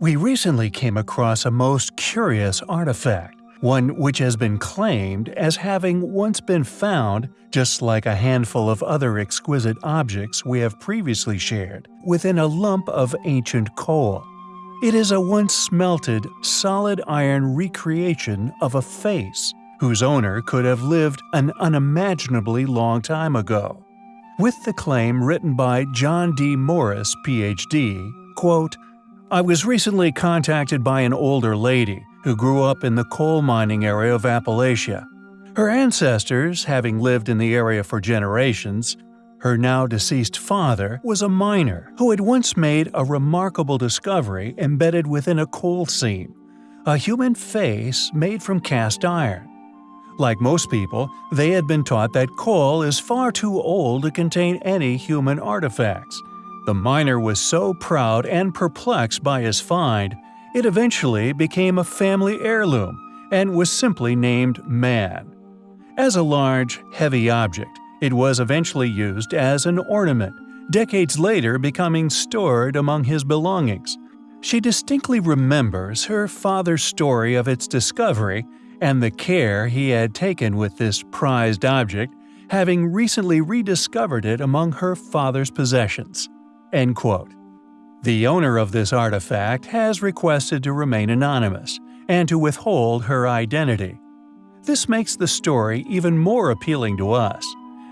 We recently came across a most curious artifact, one which has been claimed as having once been found, just like a handful of other exquisite objects we have previously shared, within a lump of ancient coal. It is a once smelted, solid iron recreation of a face, whose owner could have lived an unimaginably long time ago. With the claim written by John D. Morris, Ph.D., quote, I was recently contacted by an older lady who grew up in the coal mining area of Appalachia. Her ancestors, having lived in the area for generations, her now deceased father was a miner who had once made a remarkable discovery embedded within a coal seam a human face made from cast iron. Like most people, they had been taught that coal is far too old to contain any human artifacts, the miner was so proud and perplexed by his find, it eventually became a family heirloom and was simply named Man. As a large, heavy object, it was eventually used as an ornament, decades later becoming stored among his belongings. She distinctly remembers her father's story of its discovery and the care he had taken with this prized object, having recently rediscovered it among her father's possessions. End quote. The owner of this artifact has requested to remain anonymous and to withhold her identity. This makes the story even more appealing to us,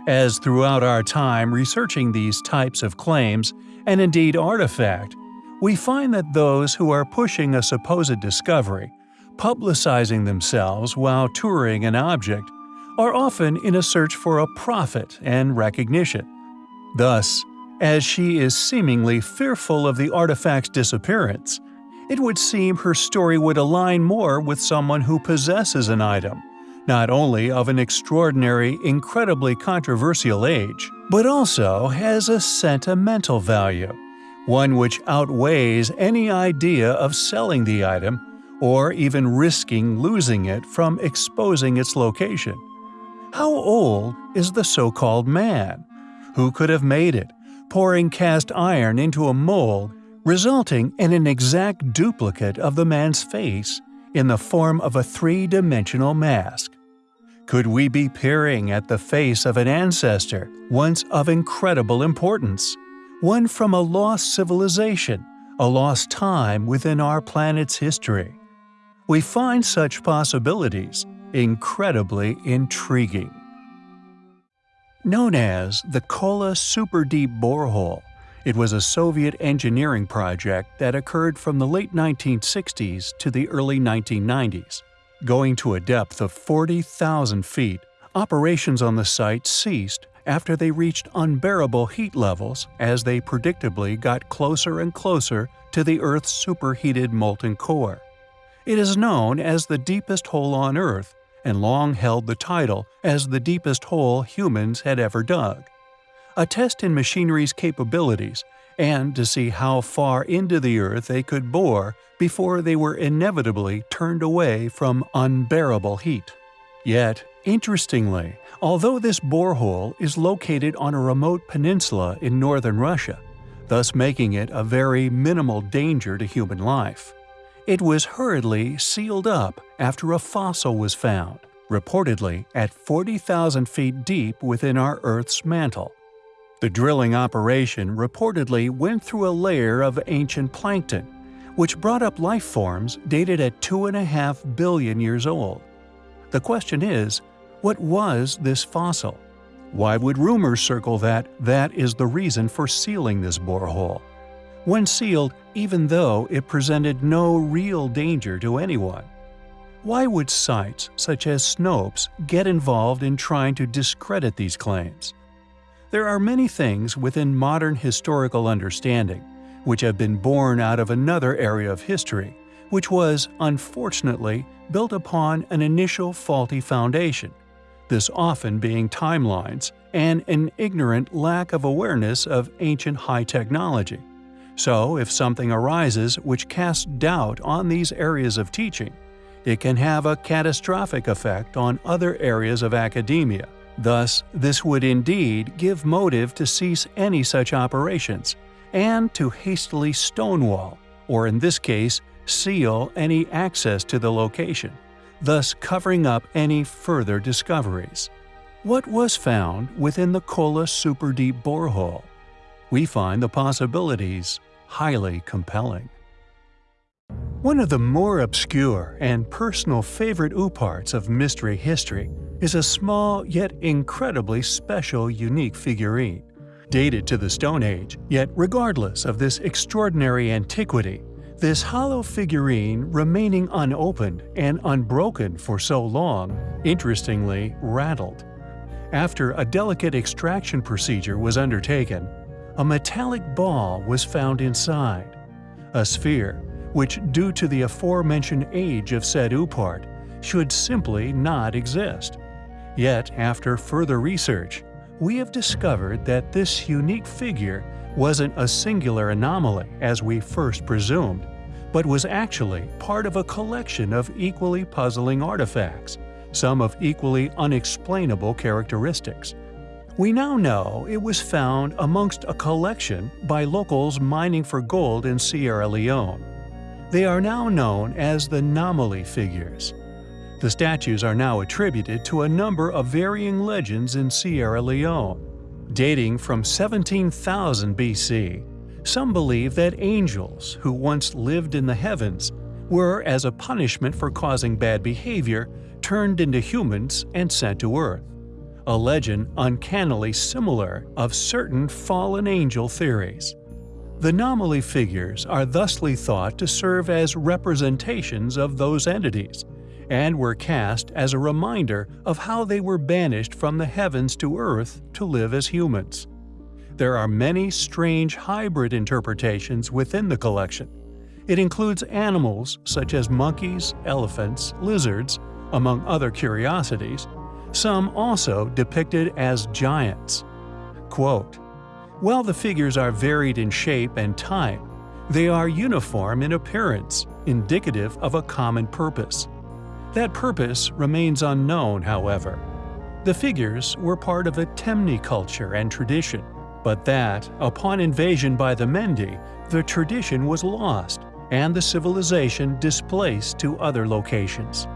as throughout our time researching these types of claims, and indeed artifact, we find that those who are pushing a supposed discovery, publicizing themselves while touring an object, are often in a search for a profit and recognition. Thus, as she is seemingly fearful of the artifact's disappearance, it would seem her story would align more with someone who possesses an item, not only of an extraordinary, incredibly controversial age, but also has a sentimental value, one which outweighs any idea of selling the item or even risking losing it from exposing its location. How old is the so-called man? Who could have made it? Pouring cast iron into a mold, resulting in an exact duplicate of the man's face in the form of a three-dimensional mask. Could we be peering at the face of an ancestor once of incredible importance, one from a lost civilization, a lost time within our planet's history? We find such possibilities incredibly intriguing. Known as the Kola Super Deep Borehole, it was a Soviet engineering project that occurred from the late 1960s to the early 1990s. Going to a depth of 40,000 feet, operations on the site ceased after they reached unbearable heat levels as they predictably got closer and closer to the Earth's superheated molten core. It is known as the deepest hole on Earth and long held the title as the deepest hole humans had ever dug. A test in machinery's capabilities and to see how far into the earth they could bore before they were inevitably turned away from unbearable heat. Yet, interestingly, although this borehole is located on a remote peninsula in northern Russia, thus making it a very minimal danger to human life, it was hurriedly sealed up after a fossil was found, reportedly at 40,000 feet deep within our Earth's mantle. The drilling operation reportedly went through a layer of ancient plankton, which brought up life forms dated at 2.5 billion years old. The question is, what was this fossil? Why would rumors circle that that is the reason for sealing this borehole? When sealed even though it presented no real danger to anyone. Why would sites such as Snopes get involved in trying to discredit these claims? There are many things within modern historical understanding which have been born out of another area of history, which was, unfortunately, built upon an initial faulty foundation, this often being timelines and an ignorant lack of awareness of ancient high technology. So, if something arises which casts doubt on these areas of teaching, it can have a catastrophic effect on other areas of academia. Thus, this would indeed give motive to cease any such operations, and to hastily stonewall or in this case, seal any access to the location, thus covering up any further discoveries. What was found within the Kola Super Deep borehole? We find the possibilities highly compelling. One of the more obscure and personal favorite OOPArts of mystery history is a small yet incredibly special unique figurine. Dated to the Stone Age, yet regardless of this extraordinary antiquity, this hollow figurine remaining unopened and unbroken for so long, interestingly rattled. After a delicate extraction procedure was undertaken, a metallic ball was found inside. A sphere, which due to the aforementioned age of said OOPArt, should simply not exist. Yet, after further research, we have discovered that this unique figure wasn't a singular anomaly as we first presumed, but was actually part of a collection of equally puzzling artifacts, some of equally unexplainable characteristics. We now know it was found amongst a collection by locals mining for gold in Sierra Leone. They are now known as the Nomoli figures. The statues are now attributed to a number of varying legends in Sierra Leone. Dating from 17,000 BC, some believe that angels, who once lived in the heavens, were, as a punishment for causing bad behavior, turned into humans and sent to Earth. A legend uncannily similar of certain fallen angel theories. The Nomoli figures are thusly thought to serve as representations of those entities, and were cast as a reminder of how they were banished from the heavens to earth to live as humans. There are many strange hybrid interpretations within the collection. It includes animals such as monkeys, elephants, lizards, among other curiosities, some also depicted as giants. Quote, While the figures are varied in shape and type, they are uniform in appearance, indicative of a common purpose. That purpose remains unknown, however. The figures were part of a Temne culture and tradition, but that, upon invasion by the Mendi, the tradition was lost and the civilization displaced to other locations.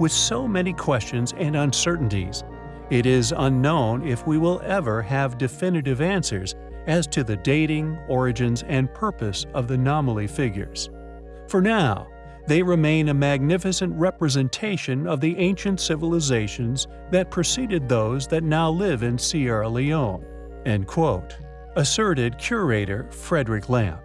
With so many questions and uncertainties, it is unknown if we will ever have definitive answers as to the dating, origins, and purpose of the Nomoli figures. For now, they remain a magnificent representation of the ancient civilizations that preceded those that now live in Sierra Leone, end quote, asserted curator Frederick Lamp.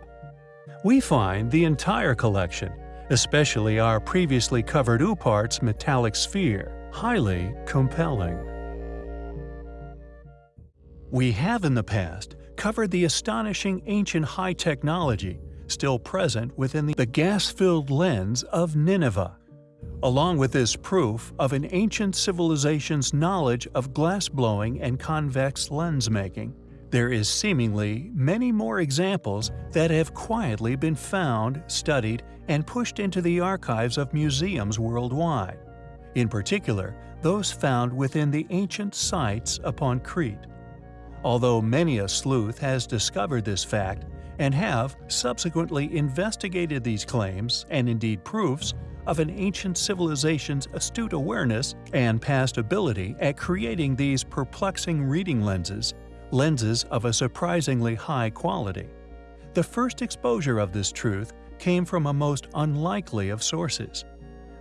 We find the entire collection, especially our previously covered OOPArt's metallic sphere, highly compelling. We have in the past covered the astonishing ancient high technology still present within the gas-filled lens of Nineveh. Along with this proof of an ancient civilization's knowledge of glass-blowing and convex lens making, there is seemingly many more examples that have quietly been found, studied, and pushed into the archives of museums worldwide. In particular, those found within the ancient sites upon Crete. Although many a sleuth has discovered this fact, and have subsequently investigated these claims and indeed proofs of an ancient civilization's astute awareness and past ability at creating these perplexing reading lenses, lenses of a surprisingly high quality. The first exposure of this truth came from a most unlikely of sources,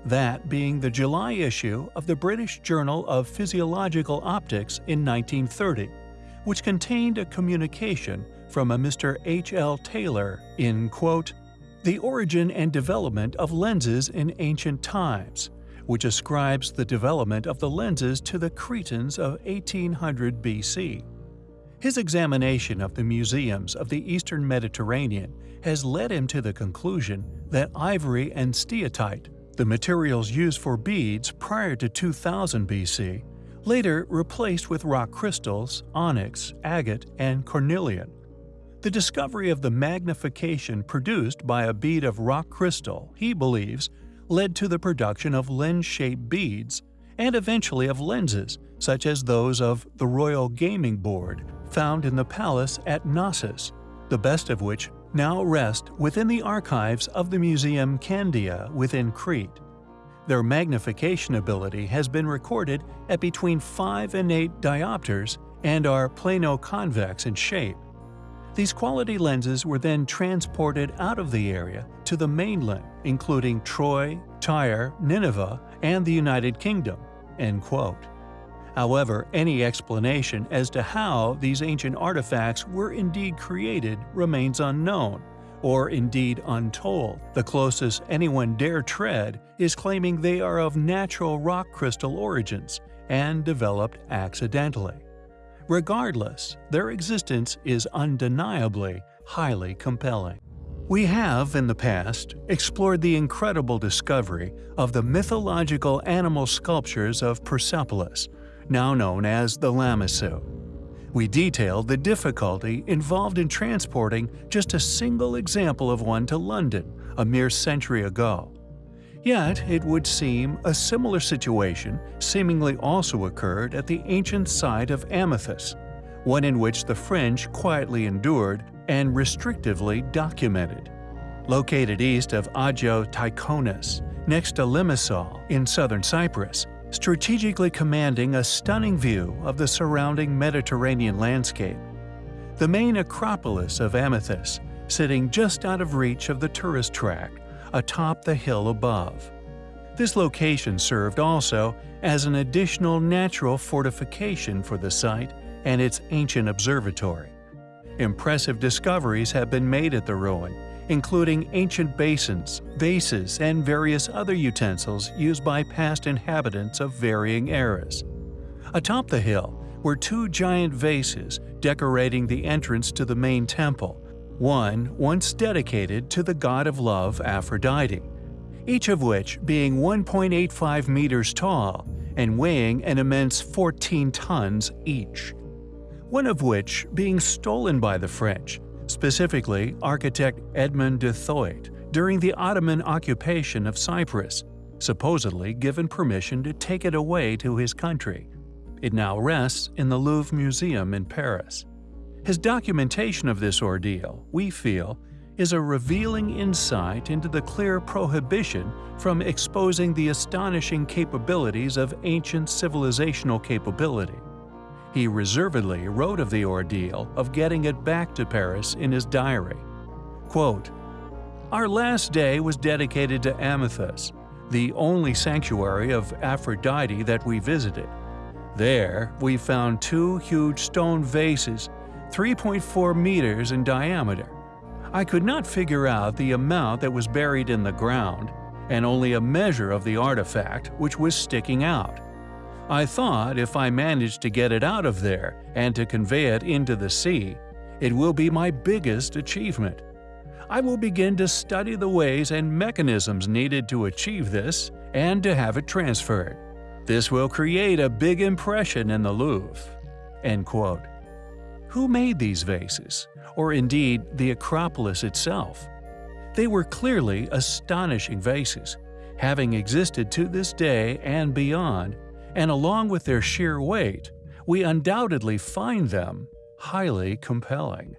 that being the July issue of the British Journal of Physiological Optics in 1930, which contained a communication from a Mr. H. L. Taylor in, quote, The Origin and Development of Lenses in Ancient Times, which ascribes the development of the lenses to the Cretans of 1800 BC. His examination of the museums of the eastern Mediterranean has led him to the conclusion that ivory and steatite, the materials used for beads prior to 2000 BC, later replaced with rock crystals, onyx, agate, and cornelian. The discovery of the magnification produced by a bead of rock crystal, he believes, led to the production of lens-shaped beads and eventually of lenses, such as those of the Royal Gaming Board found in the palace at Knossos, the best of which now rest within the archives of the Museum Candia within Crete. Their magnification ability has been recorded at between 5 and 8 diopters and are plano-convex in shape. These quality lenses were then transported out of the area to the mainland, including Troy, Tyre, Nineveh, and the United Kingdom." End quote. However, any explanation as to how these ancient artifacts were indeed created remains unknown, or indeed untold. The closest anyone dare tread is claiming they are of natural rock crystal origins and developed accidentally. Regardless, their existence is undeniably highly compelling. We have, in the past, explored the incredible discovery of the mythological animal sculptures of Persepolis, now known as the Lamassu. We detailed the difficulty involved in transporting just a single example of one to London a mere century ago. Yet, it would seem a similar situation seemingly also occurred at the ancient site of Amathus, one in which the French quietly endured and restrictively documented. Located east of Agios Tychonis, next to Limassol in southern Cyprus, strategically commanding a stunning view of the surrounding Mediterranean landscape. The main Acropolis of Amathus, sitting just out of reach of the tourist track, atop the hill above. This location served also as an additional natural fortification for the site and its ancient observatory. Impressive discoveries have been made at the ruin, including ancient basins, vases, and various other utensils used by past inhabitants of varying eras. Atop the hill were two giant vases decorating the entrance to the main temple, one once dedicated to the god of love Aphrodite, each of which being 1.85 meters tall and weighing an immense 14 tons each. One of which being stolen by the French, specifically architect Edmond Duthoit, during the Ottoman occupation of Cyprus, supposedly given permission to take it away to his country. It now rests in the Louvre Museum in Paris. His documentation of this ordeal, we feel, is a revealing insight into the clear prohibition from exposing the astonishing capabilities of ancient civilizational capability. He reservedly wrote of the ordeal of getting it back to Paris in his diary. Quote, Our last day was dedicated to Amathus, the only sanctuary of Aphrodite that we visited. There, we found two huge stone vases 3.4 meters in diameter. I could not figure out the amount that was buried in the ground, and only a measure of the artifact which was sticking out. I thought if I managed to get it out of there and to convey it into the sea, it will be my biggest achievement. I will begin to study the ways and mechanisms needed to achieve this and to have it transferred. This will create a big impression in the Louvre." End quote. Who made these vases, or indeed the Acropolis itself? They were clearly astonishing vases, having existed to this day and beyond, and along with their sheer weight, we undoubtedly find them highly compelling.